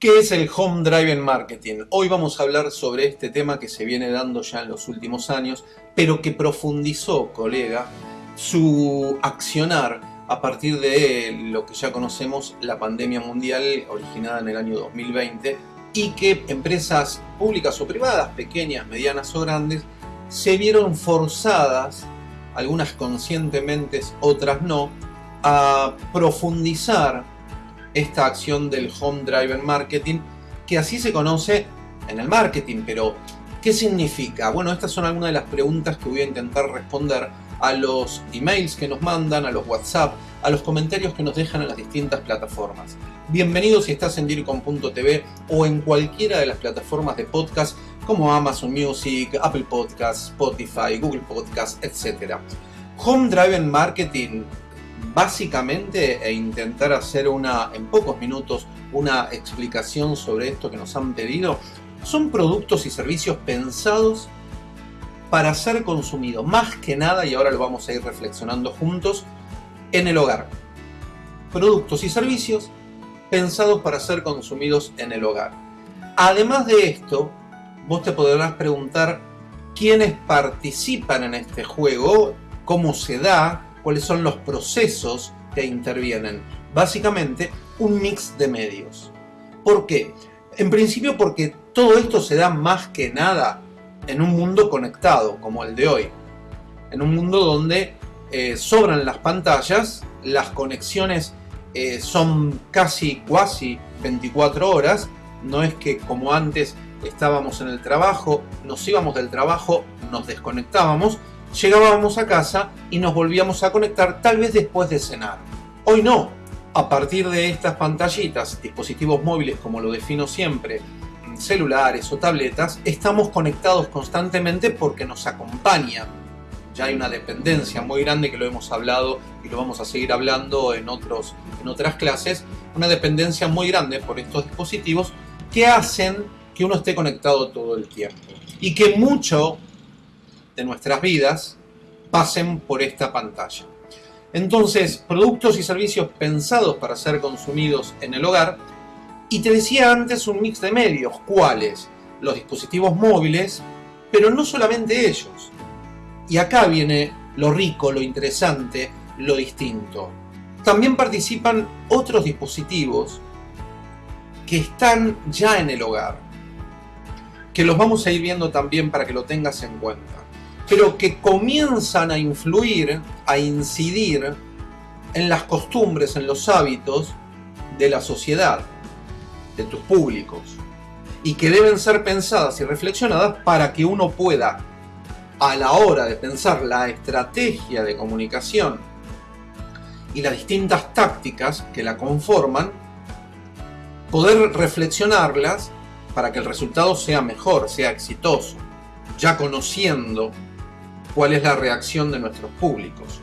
¿Qué es el Home Driving Marketing? Hoy vamos a hablar sobre este tema que se viene dando ya en los últimos años, pero que profundizó, colega, su accionar a partir de lo que ya conocemos, la pandemia mundial originada en el año 2020 y que empresas públicas o privadas, pequeñas, medianas o grandes, se vieron forzadas, algunas conscientemente, otras no, a profundizar esta acción del Home Driver Marketing, que así se conoce en el marketing, pero ¿qué significa? Bueno, estas son algunas de las preguntas que voy a intentar responder a los emails que nos mandan, a los WhatsApp, a los comentarios que nos dejan en las distintas plataformas. Bienvenido si estás en DIRCOM.tv o en cualquiera de las plataformas de podcast como Amazon Music, Apple Podcasts, Spotify, Google Podcasts, etc. Home Driver Marketing básicamente e intentar hacer una, en pocos minutos una explicación sobre esto que nos han pedido, son productos y servicios pensados para ser consumidos, más que nada, y ahora lo vamos a ir reflexionando juntos, en el hogar. Productos y servicios pensados para ser consumidos en el hogar. Además de esto, vos te podrás preguntar quiénes participan en este juego, cómo se da, cuáles son los procesos que intervienen. Básicamente, un mix de medios. ¿Por qué? En principio porque todo esto se da más que nada en un mundo conectado como el de hoy. En un mundo donde eh, sobran las pantallas, las conexiones eh, son casi, cuasi 24 horas. No es que como antes estábamos en el trabajo, nos íbamos del trabajo, nos desconectábamos, llegábamos a casa y nos volvíamos a conectar tal vez después de cenar. Hoy no. A partir de estas pantallitas, dispositivos móviles como lo defino siempre, celulares o tabletas, estamos conectados constantemente porque nos acompañan. Ya hay una dependencia muy grande que lo hemos hablado y lo vamos a seguir hablando en, otros, en otras clases, una dependencia muy grande por estos dispositivos que hacen que uno esté conectado todo el tiempo. Y que mucho de nuestras vidas pasen por esta pantalla. Entonces, productos y servicios pensados para ser consumidos en el hogar. Y te decía antes un mix de medios. ¿Cuáles? Los dispositivos móviles, pero no solamente ellos. Y acá viene lo rico, lo interesante, lo distinto. También participan otros dispositivos que están ya en el hogar, que los vamos a ir viendo también para que lo tengas en cuenta pero que comienzan a influir, a incidir en las costumbres, en los hábitos de la sociedad, de tus públicos, y que deben ser pensadas y reflexionadas para que uno pueda, a la hora de pensar la estrategia de comunicación y las distintas tácticas que la conforman, poder reflexionarlas para que el resultado sea mejor, sea exitoso, ya conociendo cuál es la reacción de nuestros públicos,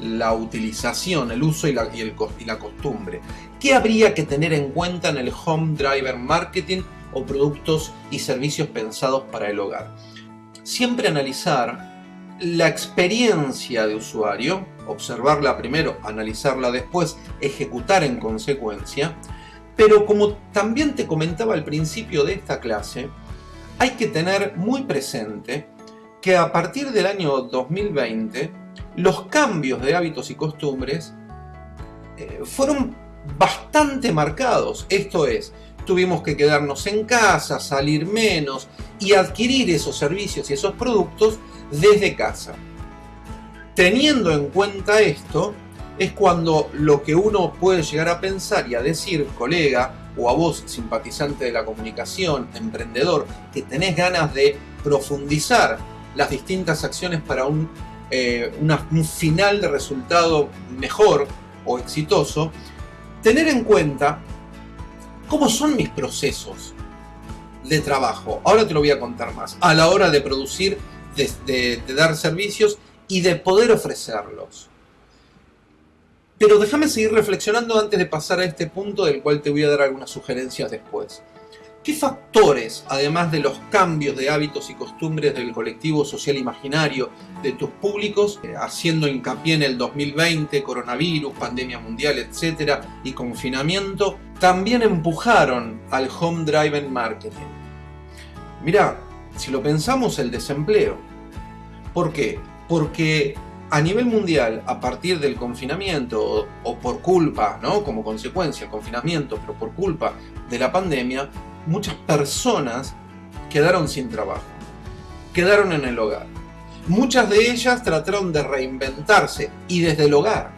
la utilización, el uso y la, costumbre. ¿Qué habría que tener en cuenta en el Home Driver Marketing o productos y servicios pensados para el hogar? Siempre analizar la experiencia de usuario, observarla primero, analizarla después, ejecutar en consecuencia, pero como también te comentaba al principio de esta clase, hay que tener muy presente que a partir del año 2020 los cambios de hábitos y costumbres eh, fueron bastante marcados. Esto es, tuvimos que quedarnos en casa, salir menos y adquirir esos servicios y esos productos desde casa. Teniendo en cuenta esto, es cuando lo que uno puede llegar a pensar y a decir, colega, o a vos, simpatizante de la comunicación, emprendedor, que tenés ganas de profundizar las distintas acciones para un, eh, un final de resultado mejor o exitoso, tener en cuenta cómo son mis procesos de trabajo. Ahora te lo voy a contar más. A la hora de producir, de, de dar servicios y de poder ofrecerlos. Pero déjame seguir reflexionando antes de pasar a este punto del cual te voy a dar algunas sugerencias después. ¿Qué factores, además de los cambios de hábitos y costumbres del colectivo social imaginario de tus públicos, eh, haciendo hincapié en el 2020, coronavirus, pandemia mundial, etcétera, y confinamiento, también empujaron al home driven marketing? Mira, si lo pensamos, el desempleo. ¿Por qué? Porque a nivel mundial, a partir del confinamiento o, por culpa, ¿no? como consecuencia del confinamiento, pero por culpa de la pandemia, muchas personas quedaron sin trabajo, quedaron en el hogar. Muchas de ellas trataron de reinventarse y desde el hogar.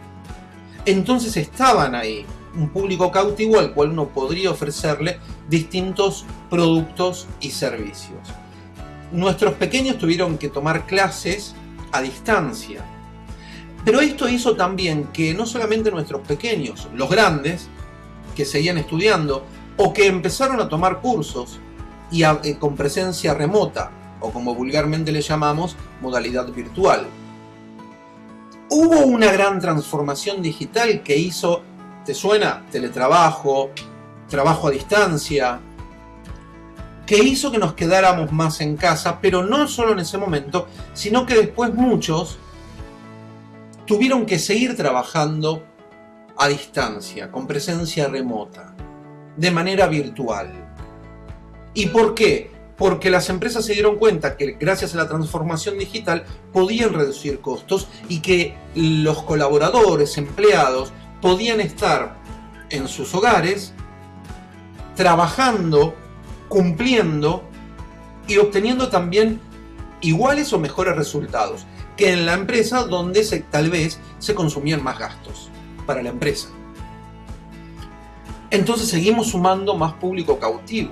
Entonces estaban ahí, un público cautivo al cual uno podría ofrecerle distintos productos y servicios. Nuestros pequeños tuvieron que tomar clases a distancia. Pero esto hizo también que no solamente nuestros pequeños, los grandes, que seguían estudiando, o que empezaron a tomar cursos y eh, con presencia remota, o como vulgarmente le llamamos, modalidad virtual. Hubo una gran transformación digital que hizo, ¿te suena? Teletrabajo, trabajo a distancia, que hizo que nos quedáramos más en casa, pero no solo en ese momento, sino que después muchos tuvieron que seguir trabajando a distancia, con presencia remota de manera virtual. ¿Y por qué? Porque las empresas se dieron cuenta que gracias a la transformación digital podían reducir costos y que los colaboradores, empleados, podían estar en sus hogares trabajando, cumpliendo y obteniendo también iguales o mejores resultados que en la empresa donde se, tal vez se consumían más gastos para la empresa entonces seguimos sumando más público cautivo.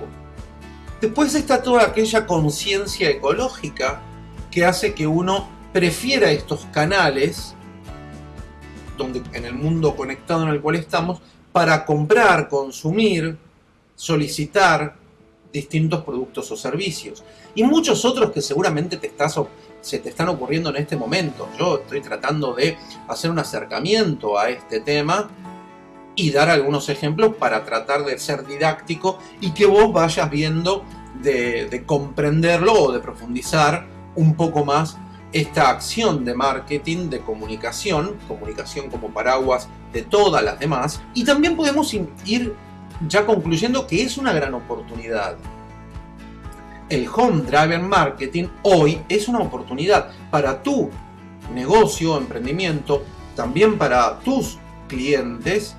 Después está toda aquella conciencia ecológica que hace que uno prefiera estos canales donde, en el mundo conectado en el cual estamos para comprar, consumir, solicitar distintos productos o servicios. Y muchos otros que seguramente te se te están ocurriendo en este momento. Yo estoy tratando de hacer un acercamiento a este tema y dar algunos ejemplos para tratar de ser didáctico y que vos vayas viendo de, comprenderlo o de profundizar un poco más esta acción de marketing, de comunicación, comunicación como paraguas de todas las demás, y también podemos ir ya concluyendo que es una gran oportunidad. El home driver marketing hoy es una oportunidad para tu negocio, emprendimiento, también para tus clientes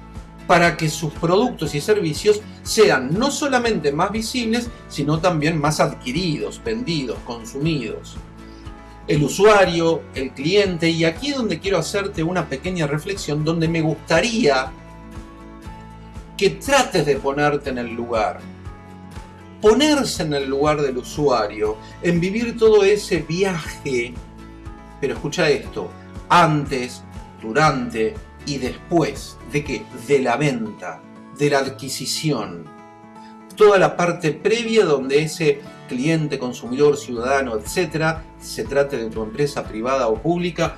para que sus productos y servicios sean no solamente más visibles, sino también más adquiridos, vendidos, consumidos. El usuario, el cliente, y aquí es donde quiero hacerte una pequeña reflexión, donde me gustaría que trates de ponerte en el lugar. Ponerse en el lugar del usuario, en vivir todo ese viaje, pero escucha esto, antes, durante y después de qué? De la venta, de la adquisición. Toda la parte previa donde ese cliente, consumidor, ciudadano, etcétera, se trate de tu empresa privada o pública,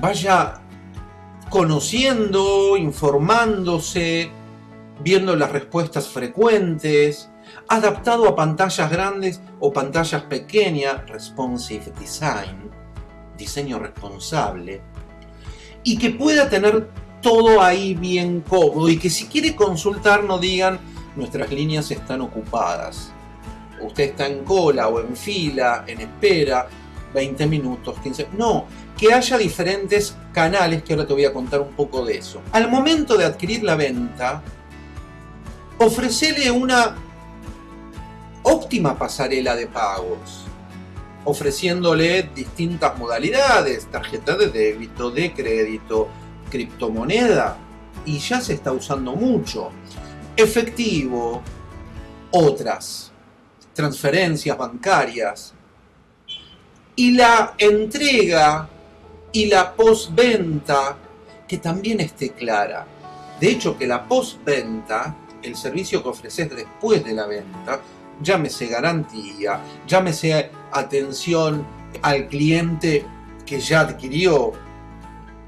vaya conociendo, informándose, viendo las respuestas frecuentes, adaptado a pantallas grandes o pantallas pequeñas, responsive design, diseño responsable, y que pueda tener todo ahí bien cómodo y que si quiere consultar no digan nuestras líneas están ocupadas. Usted está en cola o en fila, en espera, 20 minutos, 15... No, que haya diferentes canales que ahora te voy a contar un poco de eso. Al momento de adquirir la venta, ofrecele una óptima pasarela de pagos, ofreciéndole distintas modalidades, tarjeta de débito, de crédito, criptomoneda y ya se está usando mucho. Efectivo, otras, transferencias bancarias. Y la entrega y la postventa que también esté clara. De hecho, que la postventa, el servicio que ofreces después de la venta, llámese garantía, llámese atención al cliente que ya adquirió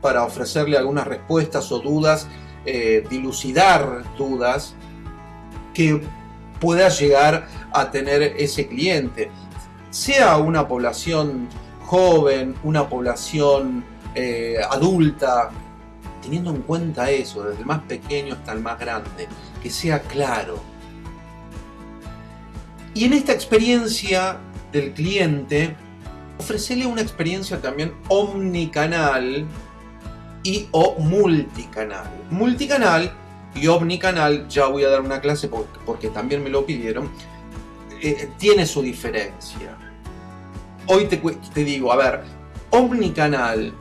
para ofrecerle algunas respuestas o dudas, eh, dilucidar dudas, que puedas llegar a tener ese cliente. Sea una población joven, una población eh, adulta, teniendo en cuenta eso, desde el más pequeño hasta el más grande, que sea claro. Y en esta experiencia del cliente, ofrecerle una experiencia también omnicanal y o multicanal. Multicanal y omnicanal, ya voy a dar una clase porque, también me lo pidieron, eh, tiene su diferencia. Hoy te, te digo, a ver, omnicanal,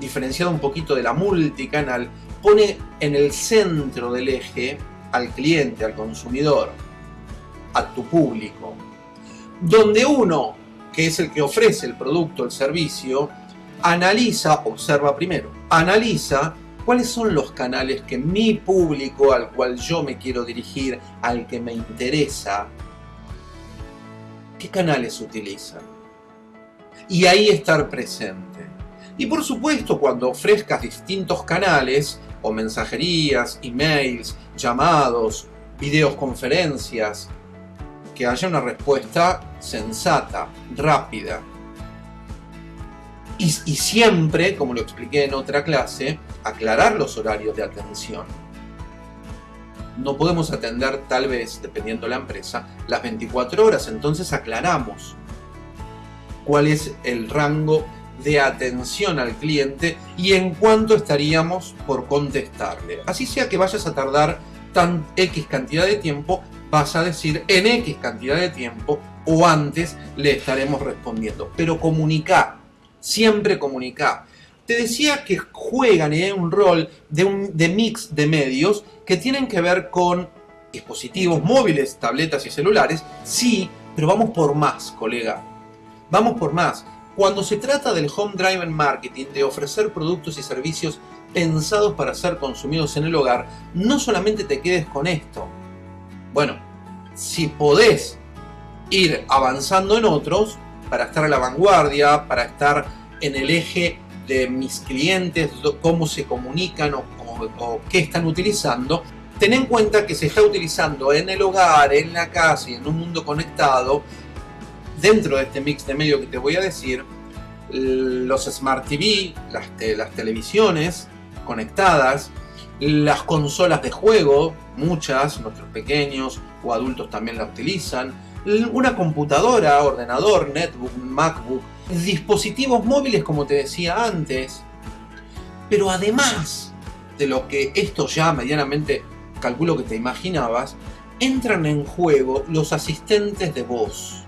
diferenciado un poquito de la multicanal, pone en el centro del eje al cliente, al consumidor, a tu público. Donde uno, que es el que ofrece el producto, el servicio, analiza, observa primero, analiza cuáles son los canales que mi público al cual yo me quiero dirigir, al que me interesa, qué canales utilizan. Y ahí estar presente. Y por supuesto, cuando ofrezcas distintos canales, o mensajerías, emails, llamados, videoconferencias, que haya una respuesta sensata, rápida, y, siempre, como lo expliqué en otra clase, aclarar los horarios de atención. No podemos atender tal vez, dependiendo de la empresa, las 24 horas, entonces aclaramos cuál es el rango de atención al cliente y en cuánto estaríamos por contestarle. Así sea que vayas a tardar tan X cantidad de tiempo, vas a decir en X cantidad de tiempo o antes le estaremos respondiendo. Pero comunica siempre comunicar. Te decía que juegan en un rol de, un, de mix de medios que tienen que ver con dispositivos móviles, tabletas y celulares, sí, pero vamos por más, colega. Vamos por más. Cuando se trata del home driven marketing, de ofrecer productos y servicios pensados para ser consumidos en el hogar, no solamente te quedes con esto. Bueno, si podés ir avanzando en otros, para estar a la vanguardia, para estar en el eje de mis clientes, cómo se comunican o, qué están utilizando, ten en cuenta que se está utilizando en el hogar, en la casa y en un mundo conectado, dentro de este mix de medio que te voy a decir, los Smart TV, las, las televisiones conectadas, las consolas de juego, muchas, nuestros pequeños o adultos también la utilizan, una computadora, ordenador, netbook, macbook, dispositivos móviles como te decía antes. Pero además de lo que esto ya medianamente calculo que te imaginabas, entran en juego los asistentes de voz.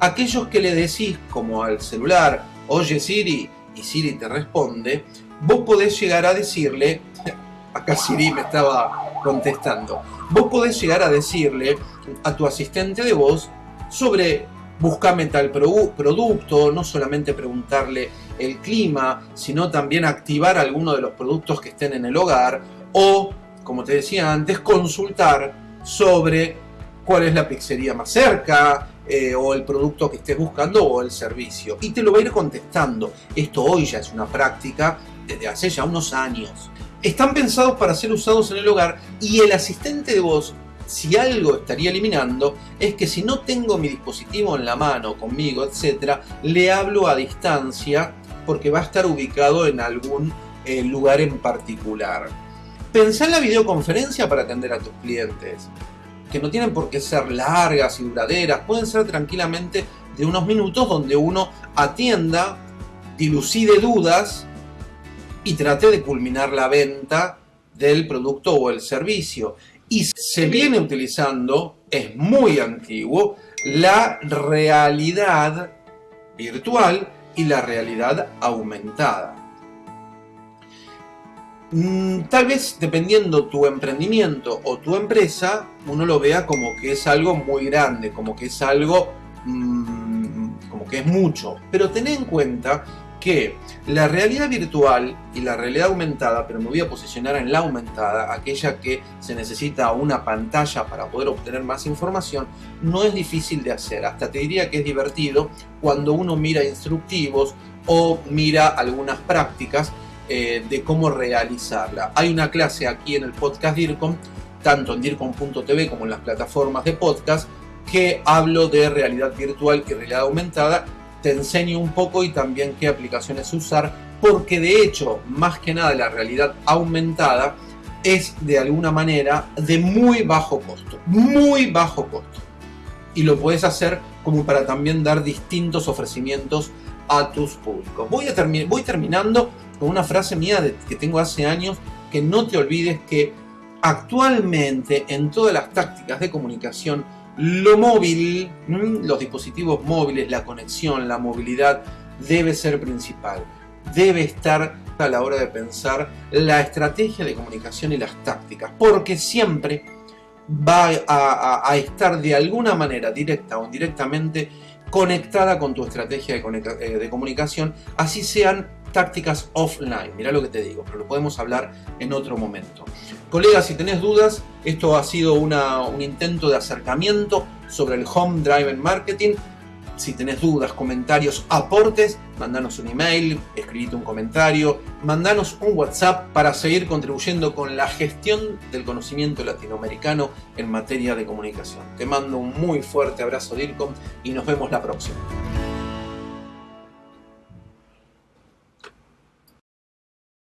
Aquellos que le decís como al celular, oye Siri, y Siri te responde, vos podés llegar a decirle, acá Siri me estaba contestando, vos podés llegar a decirle a tu asistente de voz sobre buscame tal producto, no solamente preguntarle el clima, sino también activar alguno de los productos que estén en el hogar o, como te decía antes, consultar sobre cuál es la pizzería más cerca, eh, o el producto que estés buscando o el servicio. Y te lo va a ir contestando. Esto hoy ya es una práctica desde hace ya unos años. Están pensados para ser usados en el hogar y el asistente de voz si algo estaría eliminando es que si no tengo mi dispositivo en la mano, conmigo, etc., le hablo a distancia porque va a estar ubicado en algún eh, lugar en particular. Pensá en la videoconferencia para atender a tus clientes, que no tienen por qué ser largas y duraderas, pueden ser tranquilamente de unos minutos donde uno atienda, dilucide dudas y trate de culminar la venta del producto o el servicio y se viene utilizando, es muy antiguo, la realidad virtual y la realidad aumentada. Mm, tal vez dependiendo tu emprendimiento o tu empresa, uno lo vea como que es algo muy grande, como que es algo, mm, como que es mucho. Pero ten en cuenta que la realidad virtual y la realidad aumentada, pero me voy a posicionar en la aumentada, aquella que se necesita una pantalla para poder obtener más información, no es difícil de hacer. Hasta te diría que es divertido cuando uno mira instructivos o mira algunas prácticas eh, de cómo realizarla. Hay una clase aquí en el podcast DIRCOM tanto en DIRCOM.tv como en las plataformas de podcast, que hablo de realidad virtual y realidad aumentada. Te enseño un poco y también qué aplicaciones usar, porque de hecho, más que nada la realidad aumentada es de alguna manera de muy bajo costo, muy bajo costo. Y lo puedes hacer como para también dar distintos ofrecimientos a tus públicos. Voy, a voy terminando con una frase mía de que tengo hace años, que no te olvides que actualmente en todas las tácticas de comunicación, lo móvil, los dispositivos móviles, la conexión, la movilidad, debe ser principal. Debe estar a la hora de pensar la estrategia de comunicación y las tácticas, porque siempre va a, estar de alguna manera, directa o indirectamente, conectada con tu estrategia de, eh, de comunicación, así sean tácticas offline. Mira lo que te digo, pero lo podemos hablar en otro momento. Colegas, si tenés dudas, esto ha sido un intento de acercamiento sobre el Home Driven Marketing. Si tenés dudas, comentarios, aportes, mandanos un email, escribite un comentario, mandanos un WhatsApp para seguir contribuyendo con la gestión del conocimiento latinoamericano en materia de comunicación. Te mando un muy fuerte abrazo, DIRCOM, y nos vemos la próxima.